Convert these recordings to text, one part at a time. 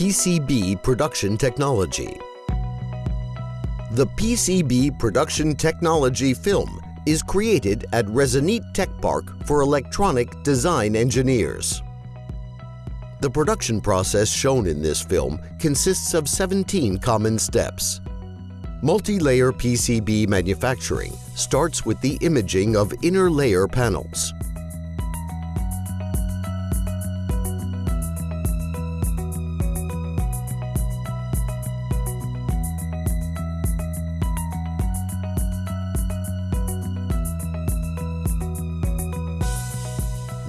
PCB Production Technology The PCB Production Technology film is created at Rezonit Tech Park for electronic design engineers. The production process shown in this film consists of 17 common steps. Multi-layer PCB manufacturing starts with the imaging of inner layer panels.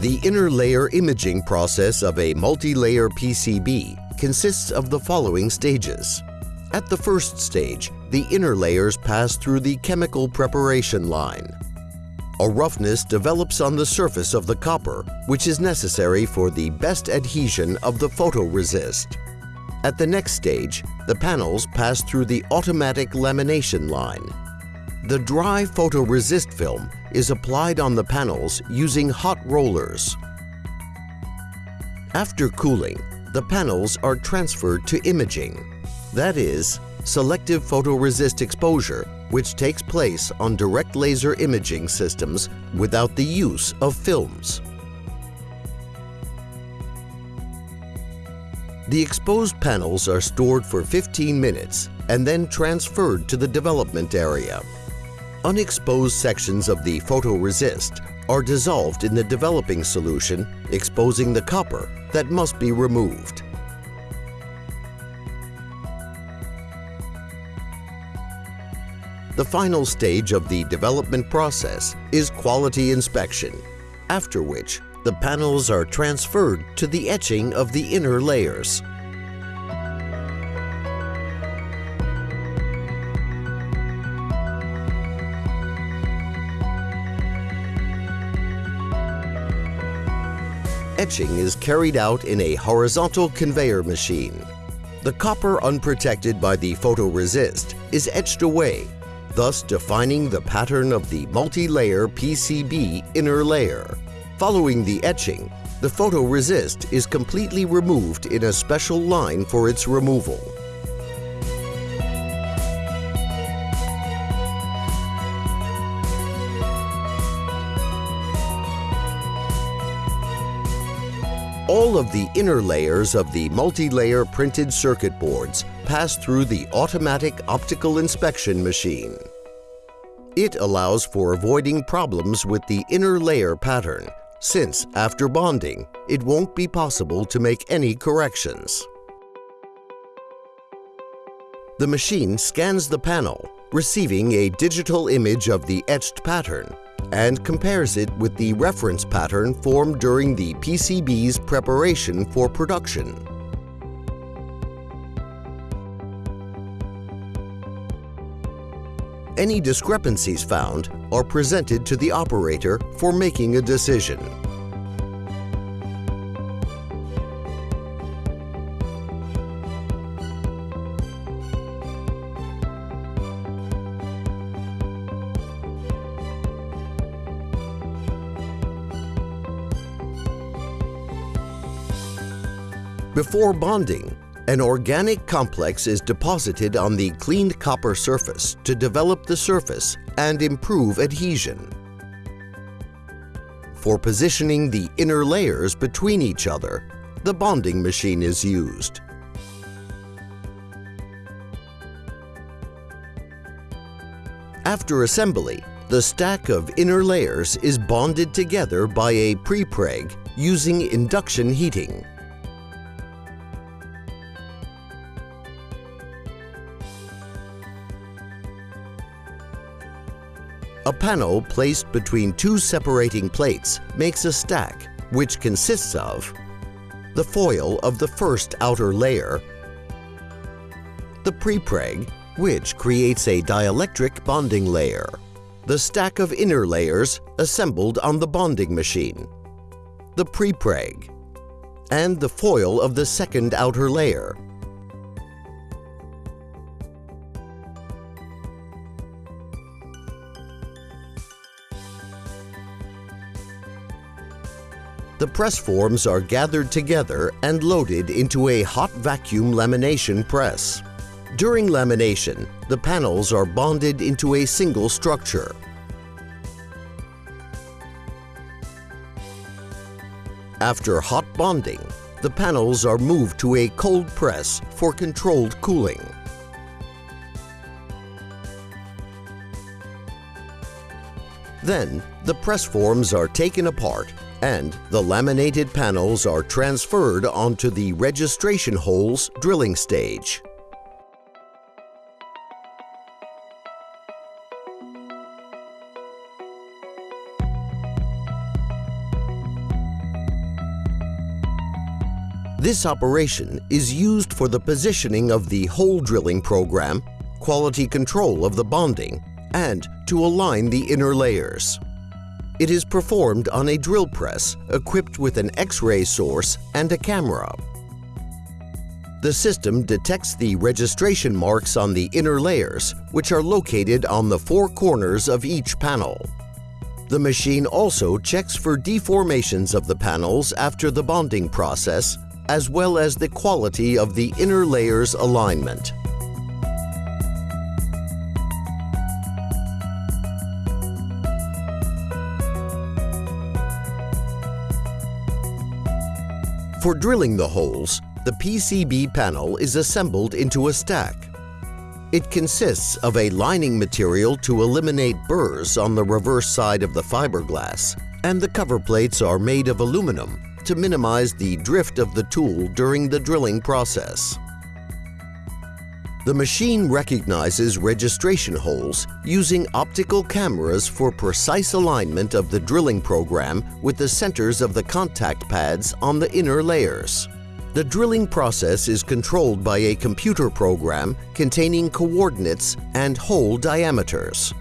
The inner layer imaging process of a multi-layer PCB consists of the following stages. At the first stage, the inner layers pass through the chemical preparation line. A roughness develops on the surface of the copper, which is necessary for the best adhesion of the photoresist. At the next stage, the panels pass through the automatic lamination line. The dry photoresist film is applied on the panels using hot rollers. After cooling, the panels are transferred to imaging. That is, selective photoresist exposure, which takes place on direct laser imaging systems without the use of films. The exposed panels are stored for 15 minutes and then transferred to the development area. Unexposed sections of the photoresist are dissolved in the developing solution, exposing the copper that must be removed. The final stage of the development process is quality inspection, after which the panels are transferred to the etching of the inner layers. Etching is carried out in a horizontal conveyor machine. The copper unprotected by the photoresist is etched away, thus defining the pattern of the multi-layer PCB inner layer. Following the etching, the photoresist is completely removed in a special line for its removal. All of the inner layers of the multi-layer printed circuit boards pass through the automatic optical inspection machine. It allows for avoiding problems with the inner layer pattern, since after bonding, it won't be possible to make any corrections. The machine scans the panel, receiving a digital image of the etched pattern and compares it with the reference pattern formed during the PCB's preparation for production. Any discrepancies found are presented to the operator for making a decision. Before bonding, an organic complex is deposited on the cleaned copper surface to develop the surface and improve adhesion. For positioning the inner layers between each other, the bonding machine is used. After assembly, the stack of inner layers is bonded together by a prepreg using induction heating. A panel placed between two separating plates makes a stack, which consists of the foil of the first outer layer, the prepreg, which creates a dielectric bonding layer, the stack of inner layers assembled on the bonding machine, the prepreg, and the foil of the second outer layer, the press forms are gathered together and loaded into a hot vacuum lamination press. During lamination, the panels are bonded into a single structure. After hot bonding, the panels are moved to a cold press for controlled cooling. Then, the press forms are taken apart and the laminated panels are transferred onto the registration holes drilling stage. This operation is used for the positioning of the hole drilling program, quality control of the bonding, and to align the inner layers. It is performed on a drill press equipped with an X-ray source and a camera. The system detects the registration marks on the inner layers, which are located on the four corners of each panel. The machine also checks for deformations of the panels after the bonding process, as well as the quality of the inner layers alignment. For drilling the holes, the PCB panel is assembled into a stack. It consists of a lining material to eliminate burrs on the reverse side of the fiberglass, and the cover plates are made of aluminum to minimize the drift of the tool during the drilling process. The machine recognizes registration holes using optical cameras for precise alignment of the drilling program with the centers of the contact pads on the inner layers. The drilling process is controlled by a computer program containing coordinates and hole diameters.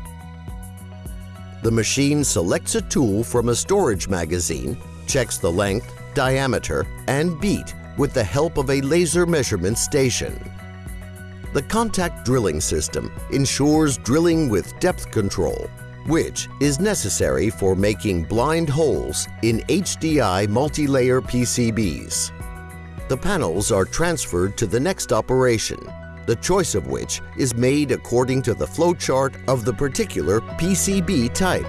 The machine selects a tool from a storage magazine, checks the length, diameter, and beat with the help of a laser measurement station. The contact drilling system ensures drilling with depth control, which is necessary for making blind holes in HDI multi-layer PCBs. The panels are transferred to the next operation, the choice of which is made according to the flowchart of the particular PCB type.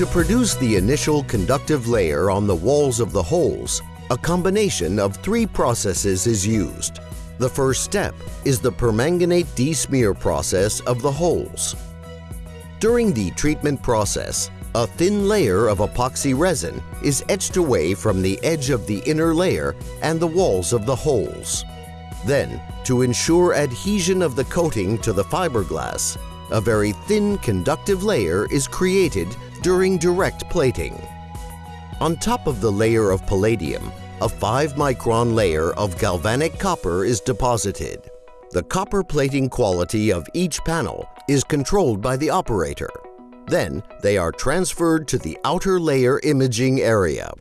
To produce the initial conductive layer on the walls of the holes, a combination of three processes is used. The first step is the permanganate desmear process of the holes. During the treatment process, a thin layer of epoxy resin is etched away from the edge of the inner layer and the walls of the holes. Then, to ensure adhesion of the coating to the fiberglass, a very thin conductive layer is created during direct plating. On top of the layer of palladium, a 5-micron layer of galvanic copper is deposited. The copper plating quality of each panel is controlled by the operator. Then they are transferred to the outer layer imaging area.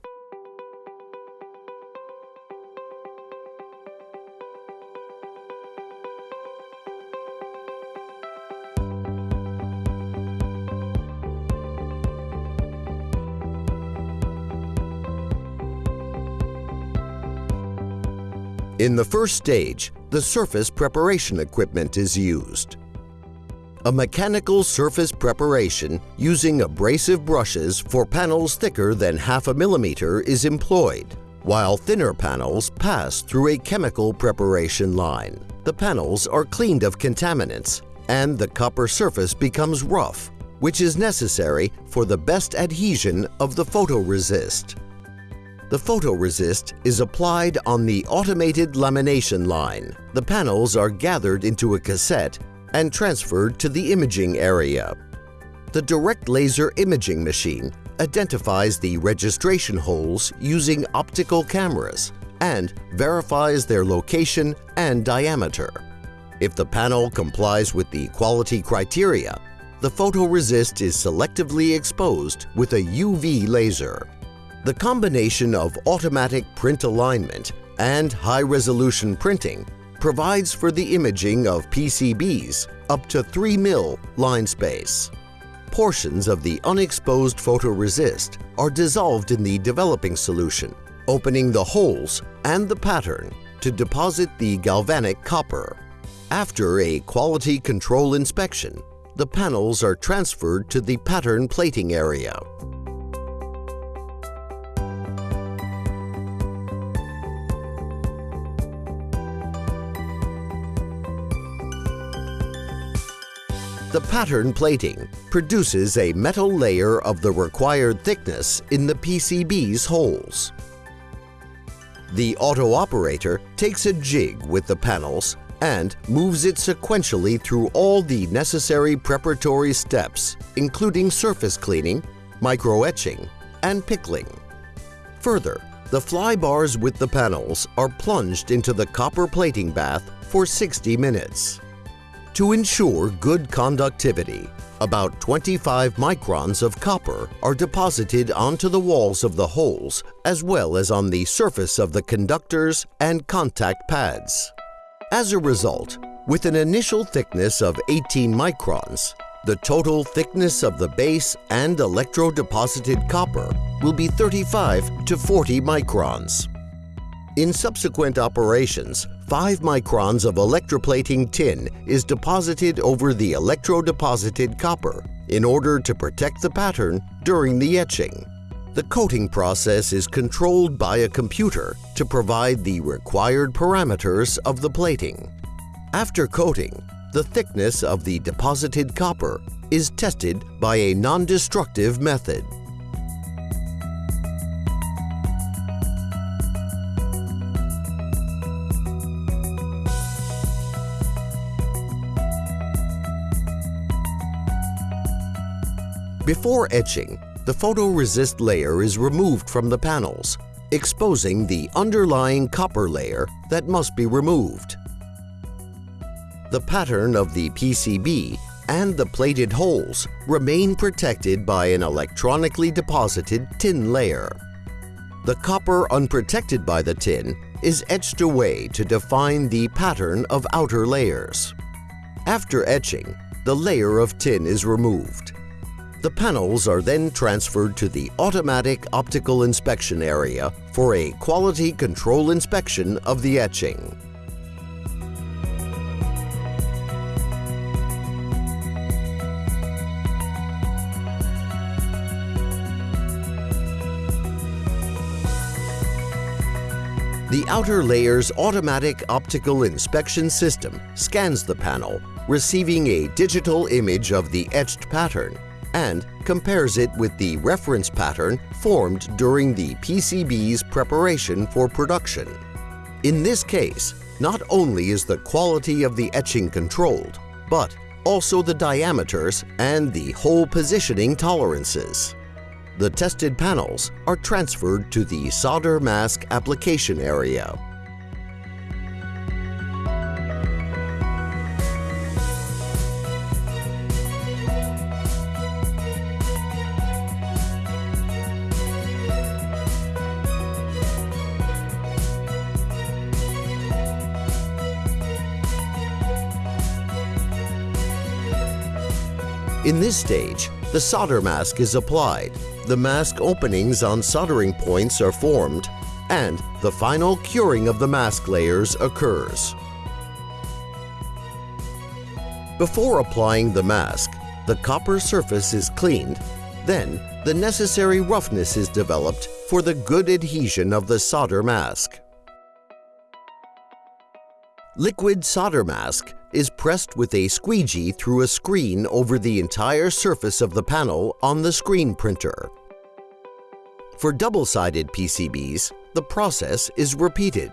In the first stage, the surface preparation equipment is used. A mechanical surface preparation using abrasive brushes for panels thicker than half a millimeter is employed, while thinner panels pass through a chemical preparation line. The panels are cleaned of contaminants and the copper surface becomes rough, which is necessary for the best adhesion of the photoresist. The photoresist is applied on the automated lamination line. The panels are gathered into a cassette and transferred to the imaging area. The direct laser imaging machine identifies the registration holes using optical cameras and verifies their location and diameter. If the panel complies with the quality criteria, the photoresist is selectively exposed with a UV laser. The combination of automatic print alignment and high-resolution printing provides for the imaging of PCBs up to 3 mil line space. Portions of the unexposed photoresist are dissolved in the developing solution, opening the holes and the pattern to deposit the galvanic copper. After a quality control inspection, the panels are transferred to the pattern plating area. The pattern plating produces a metal layer of the required thickness in the PCB's holes. The auto operator takes a jig with the panels and moves it sequentially through all the necessary preparatory steps, including surface cleaning, microetching, and pickling. Further, the fly bars with the panels are plunged into the copper plating bath for 60 minutes. To ensure good conductivity, about 25 microns of copper are deposited onto the walls of the holes as well as on the surface of the conductors and contact pads. As a result, with an initial thickness of 18 microns, the total thickness of the base and electrodeposited copper will be 35 to 40 microns. In subsequent operations, 5 microns of electroplating tin is deposited over the electrodeposited copper in order to protect the pattern during the etching. The coating process is controlled by a computer to provide the required parameters of the plating. After coating, the thickness of the deposited copper is tested by a non-destructive method. Before etching, the photoresist layer is removed from the panels, exposing the underlying copper layer that must be removed. The pattern of the PCB and the plated holes remain protected by an electronically deposited tin layer. The copper unprotected by the tin is etched away to define the pattern of outer layers. After etching, the layer of tin is removed. The panels are then transferred to the Automatic Optical Inspection Area for a quality control inspection of the etching. The outer layer's automatic optical inspection system scans the panel, receiving a digital image of the etched pattern and compares it with the reference pattern formed during the PCB's preparation for production. In this case, not only is the quality of the etching controlled, but also the diameters and the hole positioning tolerances. The tested panels are transferred to the solder mask application area. In this stage, the solder mask is applied, the mask openings on soldering points are formed, and the final curing of the mask layers occurs. Before applying the mask, the copper surface is cleaned, then the necessary roughness is developed for the good adhesion of the solder mask. Liquid solder mask is pressed with a squeegee through a screen over the entire surface of the panel on the screen printer. For double-sided PCBs, the process is repeated.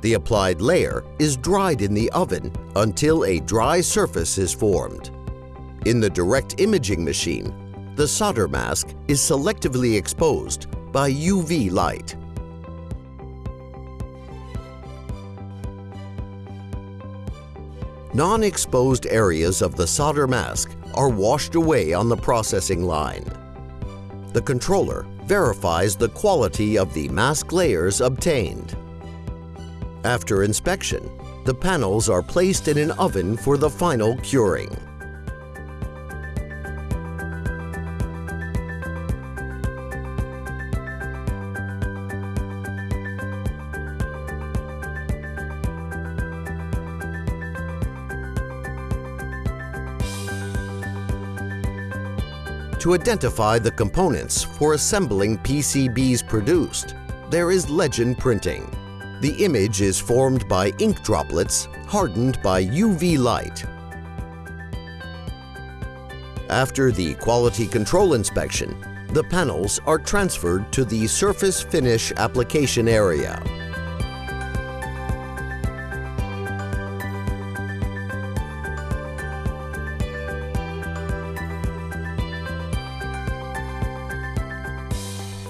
The applied layer is dried in the oven until a dry surface is formed. In the direct imaging machine, the solder mask is selectively exposed by UV light. Non-exposed areas of the solder mask are washed away on the processing line. The controller verifies the quality of the mask layers obtained. After inspection, the panels are placed in an oven for the final curing. To identify the components for assembling PCBs produced, there is legend printing. The image is formed by ink droplets hardened by UV light. After the quality control inspection, the panels are transferred to the surface finish application area.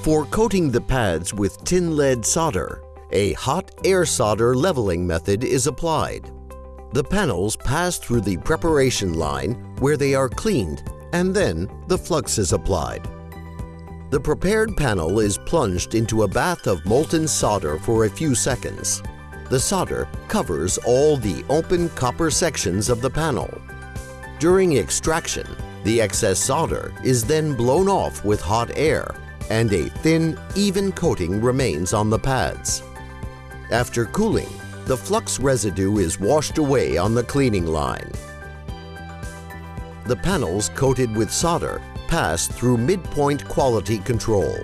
For coating the pads with tin lead solder, a hot air solder leveling method is applied. The panels pass through the preparation line where they are cleaned and then the flux is applied. The prepared panel is plunged into a bath of molten solder for a few seconds. The solder covers all the open copper sections of the panel. During extraction, the excess solder is then blown off with hot air and a thin, even coating remains on the pads. After cooling, the flux residue is washed away on the cleaning line. The panels coated with solder pass through midpoint quality control.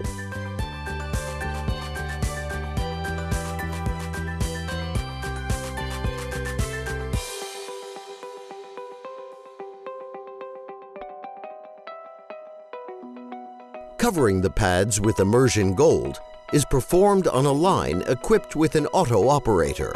Covering the pads with immersion gold is performed on a line equipped with an auto operator.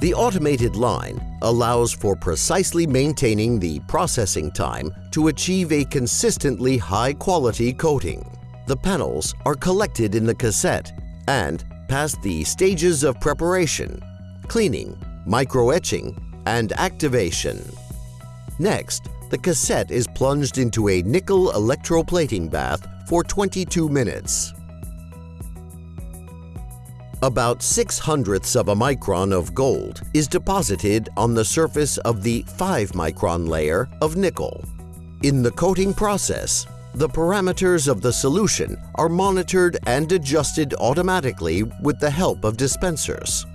The automated line allows for precisely maintaining the processing time to achieve a consistently high-quality coating. The panels are collected in the cassette and pass the stages of preparation, cleaning, microetching, and activation. Next, the cassette is plunged into a nickel electroplating bath for 22 minutes. About 6 hundredths of a micron of gold is deposited on the surface of the 5 micron layer of nickel. In the coating process, the parameters of the solution are monitored and adjusted automatically with the help of dispensers.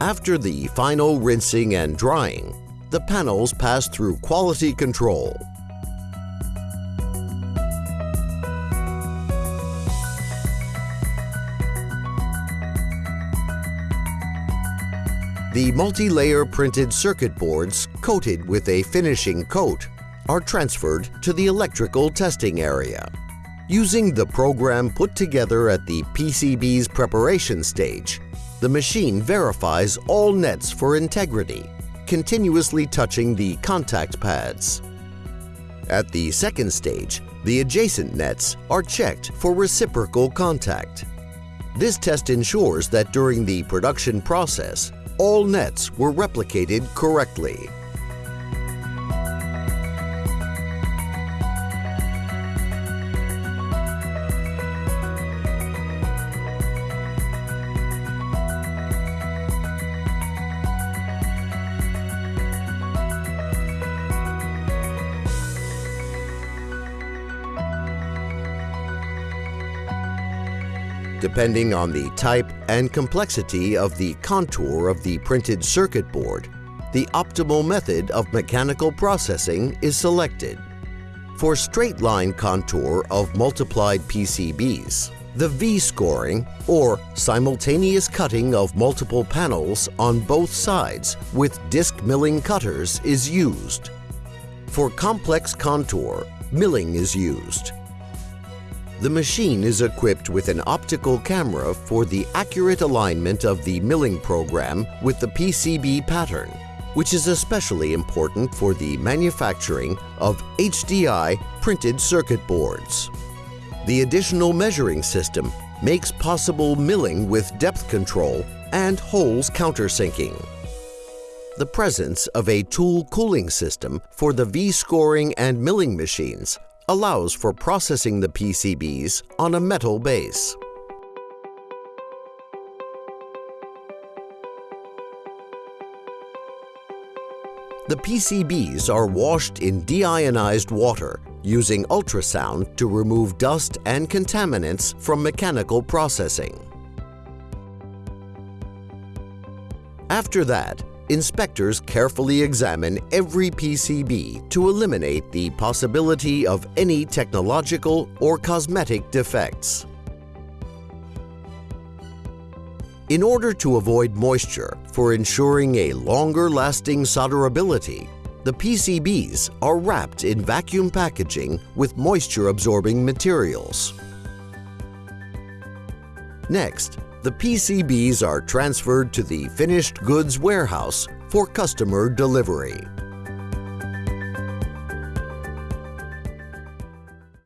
After the final rinsing and drying, the panels pass through quality control. The multi-layer printed circuit boards coated with a finishing coat are transferred to the electrical testing area. Using the program put together at the PCB's preparation stage, the machine verifies all nets for integrity continuously touching the contact pads. At the second stage, the adjacent nets are checked for reciprocal contact. This test ensures that during the production process, all nets were replicated correctly. Depending on the type and complexity of the contour of the printed circuit board, the optimal method of mechanical processing is selected. For straight line contour of multiplied PCBs, the V-scoring, or simultaneous cutting of multiple panels on both sides with disc milling cutters is used. For complex contour, milling is used. The machine is equipped with an optical camera for the accurate alignment of the milling program with the PCB pattern, which is especially important for the manufacturing of HDI printed circuit boards. The additional measuring system makes possible milling with depth control and holes countersinking. The presence of a tool cooling system for the V-scoring and milling machines allows for processing the PCBs on a metal base. The PCBs are washed in deionized water using ultrasound to remove dust and contaminants from mechanical processing. After that, inspectors carefully examine every PCB to eliminate the possibility of any technological or cosmetic defects. In order to avoid moisture for ensuring a longer-lasting solderability, the PCBs are wrapped in vacuum packaging with moisture-absorbing materials. Next, the PCBs are transferred to the finished goods warehouse for customer delivery.